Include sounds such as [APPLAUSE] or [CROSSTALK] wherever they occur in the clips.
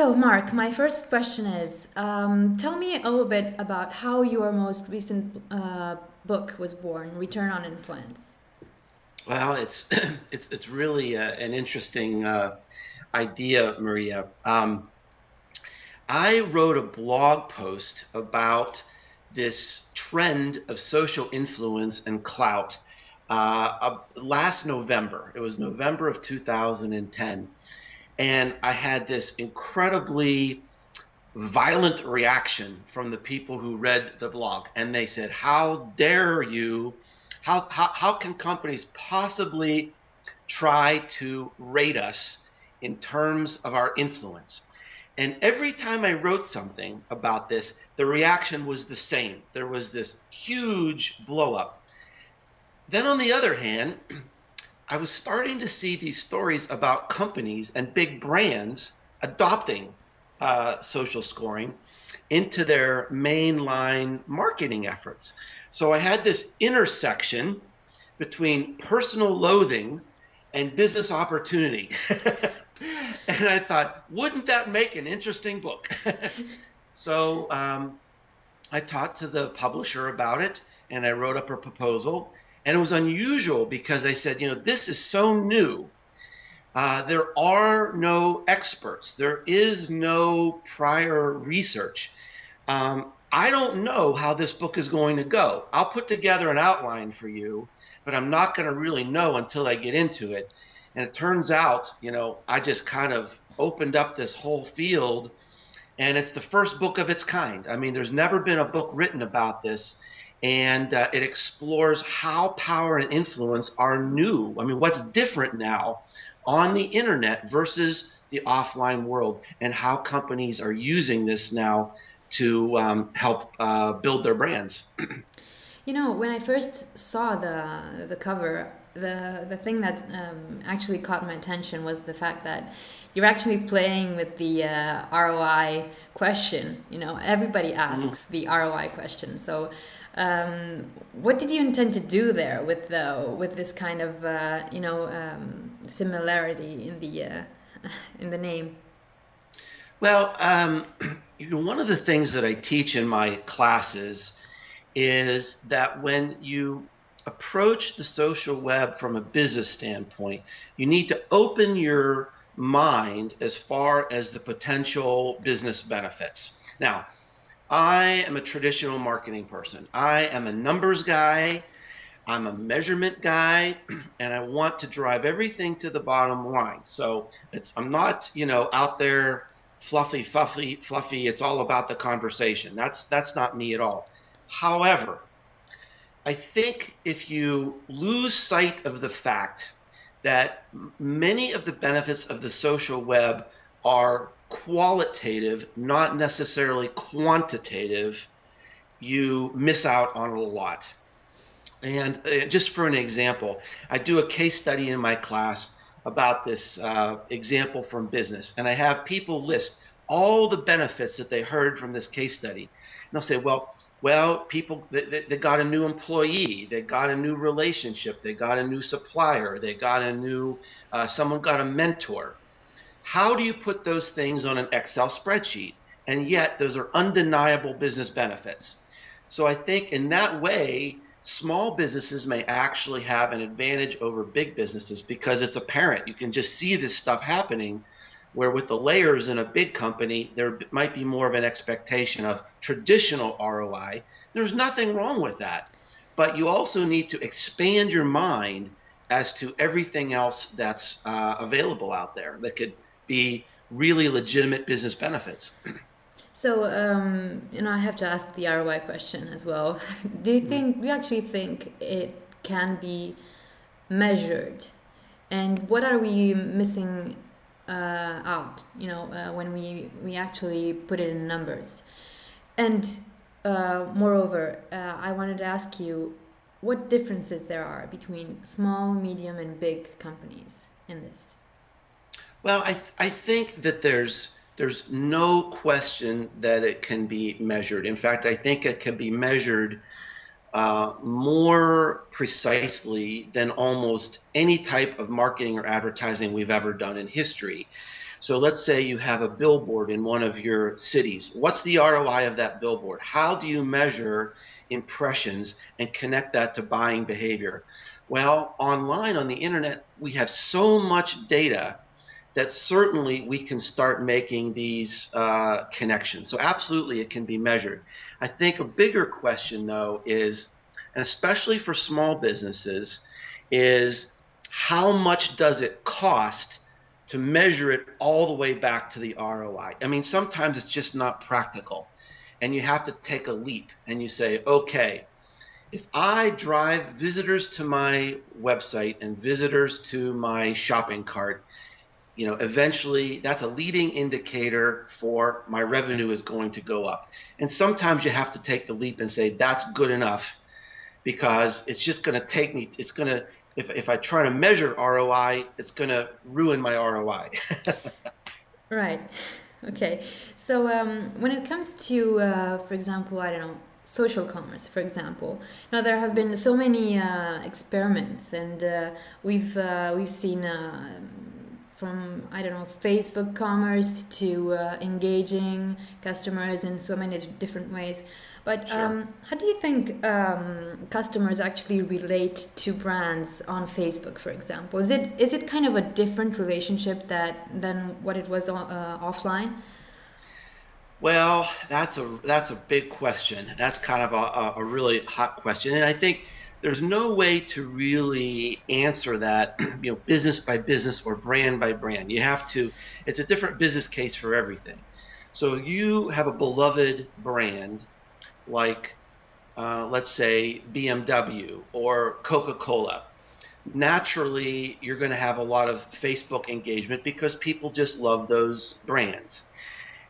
So, Mark, my first question is um, tell me a little bit about how your most recent uh, book was born, Return on Influence. Well, it's [CLEARS THROAT] it's it's really uh, an interesting uh, idea, Maria. Um, I wrote a blog post about this trend of social influence and clout uh, last November. It was November of 2010, and I had this incredibly violent reaction from the people who read the blog, and they said, "How dare you?" How, how, how can companies possibly try to rate us in terms of our influence? And every time I wrote something about this, the reaction was the same. There was this huge blow up. Then, on the other hand, I was starting to see these stories about companies and big brands adopting uh, social scoring into their mainline marketing efforts. So I had this intersection between personal loathing and business opportunity. [LAUGHS] and I thought, wouldn't that make an interesting book? [LAUGHS] so um, I talked to the publisher about it and I wrote up a proposal. And it was unusual because I said, you know, this is so new. Uh, there are no experts. There is no prior research. Um, I don't know how this book is going to go. I'll put together an outline for you, but I'm not going to really know until I get into it. And it turns out, you know, I just kind of opened up this whole field, and it's the first book of its kind. I mean, there's never been a book written about this, and uh, it explores how power and influence are new. I mean, what's different now on the internet versus the offline world, and how companies are using this now to um, help uh, build their brands. [CLEARS THROAT] you know, when I first saw the the cover, the the thing that um, actually caught my attention was the fact that you're actually playing with the uh, ROI question. You know, everybody asks mm. the ROI question. So, um, what did you intend to do there with the with this kind of uh, you know um, similarity in the uh, [LAUGHS] in the name? Well, um, [CLEARS THROAT] one of the things that I teach in my classes is that when you approach the social web from a business standpoint, you need to open your mind as far as the potential business benefits. Now, I am a traditional marketing person. I am a numbers guy. I'm a measurement guy, [CLEARS THROAT] and I want to drive everything to the bottom line. So it's I'm not, you know, out there fluffy, fluffy, fluffy. It's all about the conversation. That's that's not me at all. However, I think if you lose sight of the fact that many of the benefits of the social web are qualitative, not necessarily quantitative, you miss out on a lot. And uh, just for an example, I do a case study in my class about this uh, example from business, and I have people list all the benefits that they heard from this case study. And they'll say, well, well, people they, they got a new employee, they got a new relationship, they got a new supplier, they got a new uh, someone got a mentor. How do you put those things on an Excel spreadsheet? And yet, those are undeniable business benefits. So I think in that way, small businesses may actually have an advantage over big businesses because it's apparent. You can just see this stuff happening. Where with the layers in a big company, there might be more of an expectation of traditional ROI. There's nothing wrong with that. But you also need to expand your mind as to everything else that's uh, available out there that could be really legitimate business benefits. So, um, you know, I have to ask the ROI question as well. [LAUGHS] Do you think, you actually think it can be measured? And what are we missing uh, out, you know, uh, when we, we actually put it in numbers? And uh, moreover, uh, I wanted to ask you what differences there are between small, medium, and big companies in this. Well, I, th- I think that there's there's no question that it can be measured. In fact, I think it can be measured uh, more precisely than almost any type of marketing or advertising we've ever done in history. So let's say you have a billboard in one of your cities. What's the ROI of that billboard? How do you measure impressions and connect that to buying behavior? Well, online on the internet, we have so much data that certainly we can start making these uh, connections. So absolutely it can be measured. I think a bigger question though is, and especially for small businesses, is how much does it cost to measure it all the way back to the ROI? I mean, sometimes it's just not practical and you have to take a leap and you say, okay, if I drive visitors to my website and visitors to my shopping cart, you know, eventually that's a leading indicator for my revenue is going to go up. And sometimes you have to take the leap and say that's good enough because it's just going to take me, it's going to, if, if I try to measure ROI, it's going to ruin my ROI. [LAUGHS] right. Okay. So um, when it comes to, uh, for example, I don't know, social commerce, for example. Now there have been so many uh, experiments, and uh, we've uh, we've seen uh, from I don't know Facebook commerce to uh, engaging customers in so many different ways. But sure. um, how do you think um, customers actually relate to brands on Facebook, for example? Is it is it kind of a different relationship that than what it was uh, offline? Well, that's a that's a big question. That's kind of a, a really hot question, and I think there's no way to really answer that, [CLEARS THROAT] you know, business by business or brand by brand. You have to, it's a different business case for everything. So you have a beloved brand like, uh, let's say, BMW or Coca Cola. Naturally, you're going to have a lot of Facebook engagement because people just love those brands.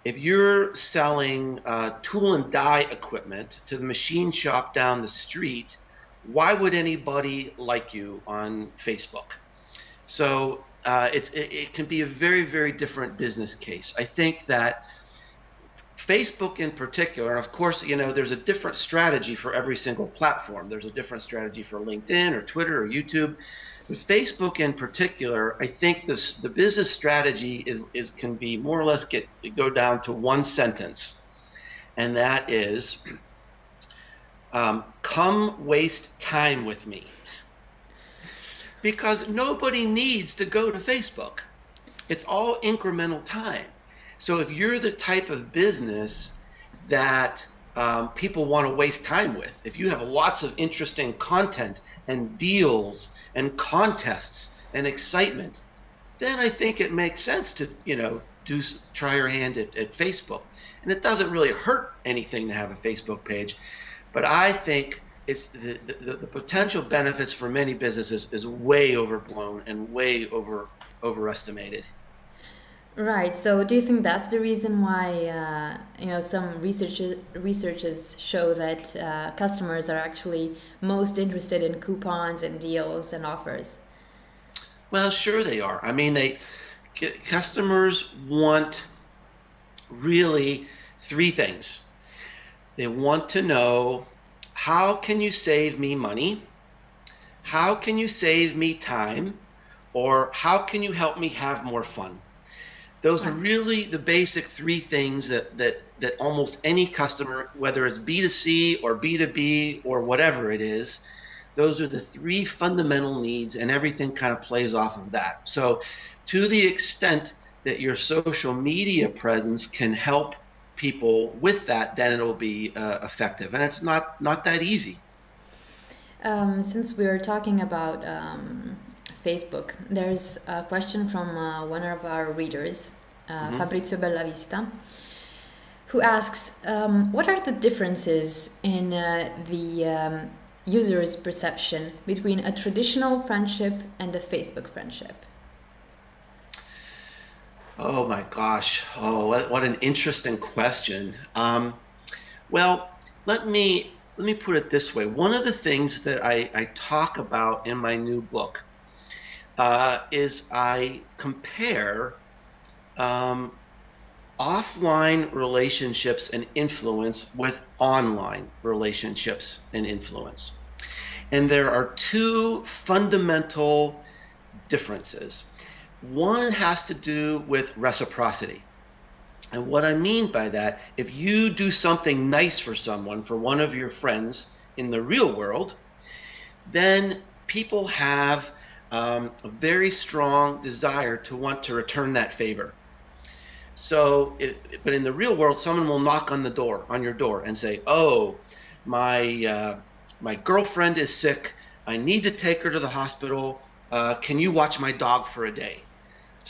If you're selling uh, tool and die equipment to the machine shop down the street, why would anybody like you on Facebook? So uh, it, it, can be a very, very different business case. I think that Facebook in particular, and of course, you know, there's a different strategy for every single platform. There's a different strategy for LinkedIn or Twitter or YouTube. With Facebook in particular, I think this the business strategy is, is can be more or less get go down to one sentence, and that is um, come waste time with me. Because nobody needs to go to Facebook. It's all incremental time. So if you're the type of business that um, people want to waste time with, if you have lots of interesting content and deals and contests and excitement, then I think it makes sense to, you know, do try your hand at, at Facebook. And it doesn't really hurt anything to have a Facebook page. But I think it's the, the, the potential benefits for many businesses is way overblown and way over overestimated. Right. So, do you think that's the reason why uh, you know some research researches show that uh, customers are actually most interested in coupons and deals and offers? Well, sure they are. I mean, they customers want really three things. They want to know how can you save me money? How can you save me time? Or how can you help me have more fun? Those are really the basic three things that, that, that almost any customer, whether it's B2C or B2B or whatever it is, those are the three fundamental needs, and everything kind of plays off of that. So, to the extent that your social media presence can help people with that, then it'll be uh, effective. And it's not not that easy. Um, since we are talking about um, Facebook, there's a question from uh, one of our readers, uh, mm-hmm. Fabrizio Bellavista, who asks, um, "What are the differences in uh, the um, user's perception between a traditional friendship and a Facebook friendship?" Oh my gosh. Oh, what, what an interesting question. Um, well, let me let me put it this way. One of the things that I, I talk about in my new book uh, is I compare um, offline relationships and influence with online relationships and influence. And there are two fundamental differences One has to do with reciprocity. And what I mean by that, if you do something nice for someone, for one of your friends in the real world, then people have um, a very strong desire to want to return that favor. So, it, but in the real world, someone will knock on the door, on your door, and say, "Oh, my uh, my girlfriend is sick. I need to take her to the hospital. Uh, can you watch my dog for a day?"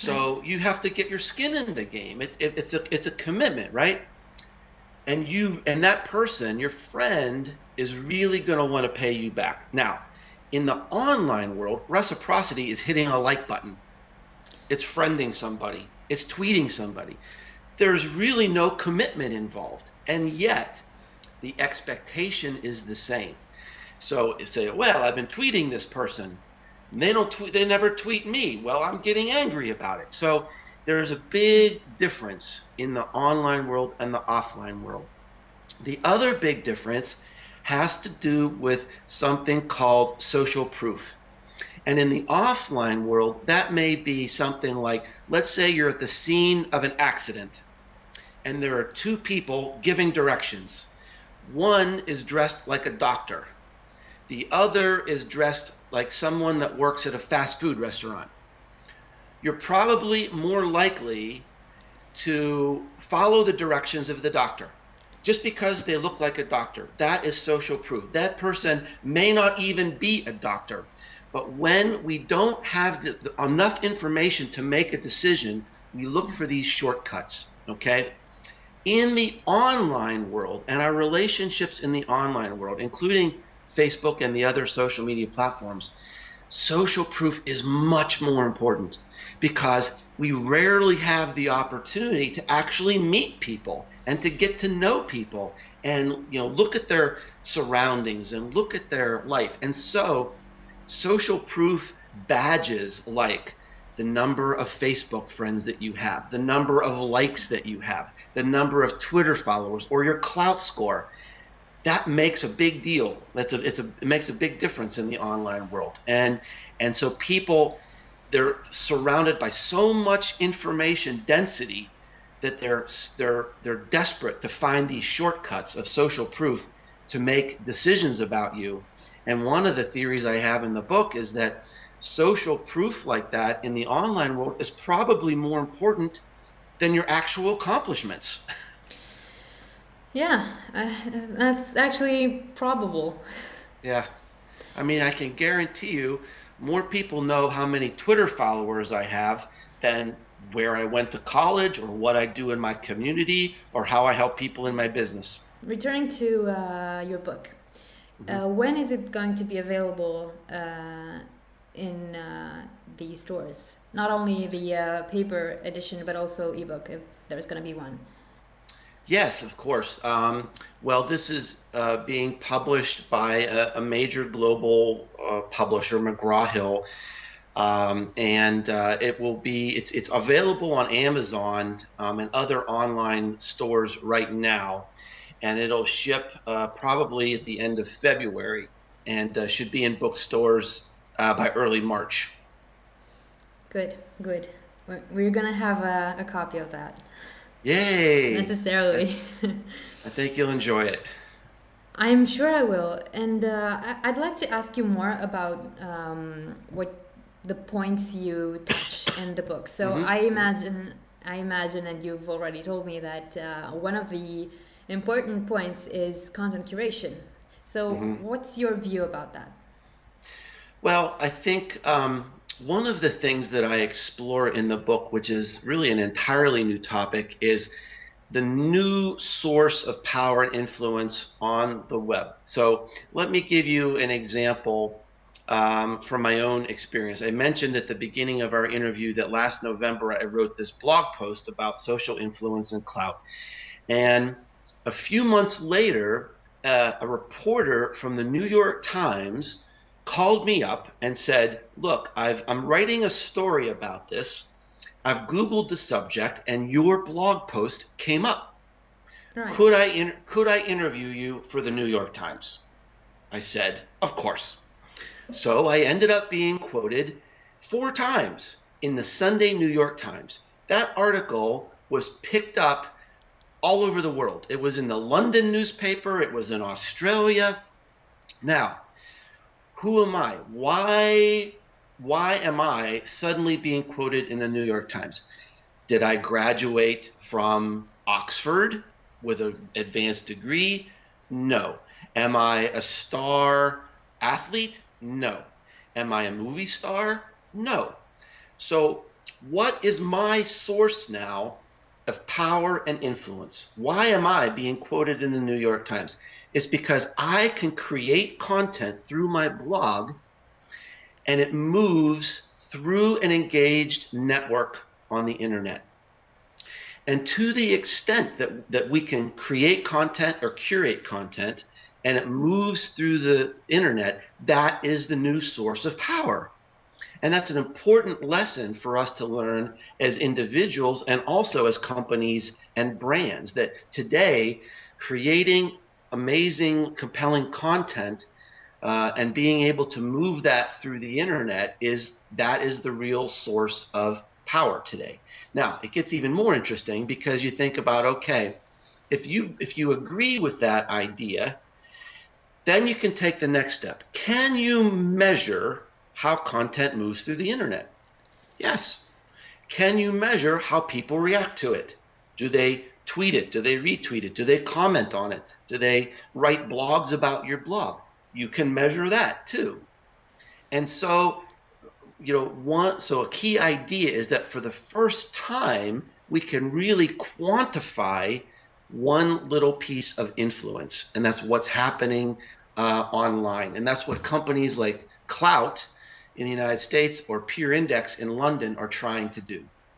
So you have to get your skin in the game. It, it, it's a it's a commitment, right? And you and that person, your friend, is really going to want to pay you back. Now, in the online world, reciprocity is hitting a like button. It's friending somebody. It's tweeting somebody. There's really no commitment involved, and yet the expectation is the same. So say, well, I've been tweeting this person they don't tweet, they never tweet me. Well, I'm getting angry about it. So there's a big difference in the online world and the offline world. The other big difference has to do with something called social proof. And in the offline world, that may be something like let's say you're at the scene of an accident and there are two people giving directions. One is dressed like a doctor, the other is dressed like someone that works at a fast food restaurant, you're probably more likely to follow the directions of the doctor just because they look like a doctor. That is social proof. That person may not even be a doctor. But when we don't have the, the, enough information to make a decision, we look for these shortcuts. Okay? In the online world and our relationships in the online world, including Facebook and the other social media platforms, social proof is much more important because we rarely have the opportunity to actually meet people and to get to know people and you know look at their surroundings and look at their life. And so social proof badges like the number of Facebook friends that you have, the number of likes that you have, the number of Twitter followers, or your clout score that makes a big deal. That's a, it's a, it makes a big difference in the online world. And, and so people, they're surrounded by so much information density that they're, they're, they're desperate to find these shortcuts of social proof to make decisions about you. And one of the theories I have in the book is that social proof like that in the online world is probably more important than your actual accomplishments. [LAUGHS] Yeah, uh, that's actually probable. Yeah. I mean, I can guarantee you more people know how many Twitter followers I have than where I went to college or what I do in my community or how I help people in my business. Returning to uh, your book, mm-hmm. uh, when is it going to be available uh, in uh, the stores? Not only the uh, paper edition, but also ebook, if there's going to be one. Yes, of course. Um, well, this is uh, being published by a, a major global uh, publisher, McGraw Hill, um, and uh, it will be it's it's available on Amazon um, and other online stores right now, and it'll ship uh, probably at the end of February, and uh, should be in bookstores uh, by early March. Good, good. We're gonna have a, a copy of that. Yay! Necessarily. I think you'll enjoy it. I'm sure I will. And uh, I'd like to ask you more about um, what the points you touch in the book. So mm-hmm. I imagine, I imagine, and you've already told me that uh, one of the important points is content curation. So mm-hmm. what's your view about that? Well, I think um, one of the things that I explore in the book, which is really an entirely new topic, is the new source of power and influence on the web. So let me give you an example um, from my own experience. I mentioned at the beginning of our interview that last November I wrote this blog post about social influence and clout. And a few months later, uh, a reporter from the New York Times called me up and said, Look, i am writing a story about this. I've Googled the subject, and your blog post came up. Right. Could I in, could I interview you for the New York Times? I said, of course. So I ended up being quoted four times in the Sunday New York Times. That article was picked up all over the world. It was in the London newspaper, it was in Australia. Now, who am I? Why why am I suddenly being quoted in the New York Times? Did I graduate from Oxford with an advanced degree? No. Am I a star athlete? No. Am I a movie star? No. So, what is my source now of power and influence? Why am I being quoted in the New York Times? It's because I can create content through my blog and it moves through an engaged network on the internet. And to the extent that, that we can create content or curate content and it moves through the internet, that is the new source of power. And that's an important lesson for us to learn as individuals and also as companies and brands that today creating amazing, compelling content uh, and being able to move that through the internet is that is the real source of power today. Now it gets even more interesting because you think about okay, if you if you agree with that idea, then you can take the next step. Can you measure how content moves through the internet? Yes. Can you measure how people react to it? Do they tweet it? Do they retweet it? Do they comment on it? Do they write blogs about your blog? you can measure that too. And so, you know, one so a key idea is that for the first time we can really quantify one little piece of influence, and that's what's happening uh, online, and that's what companies like Klout in the United States or Peer Index in London are trying to do.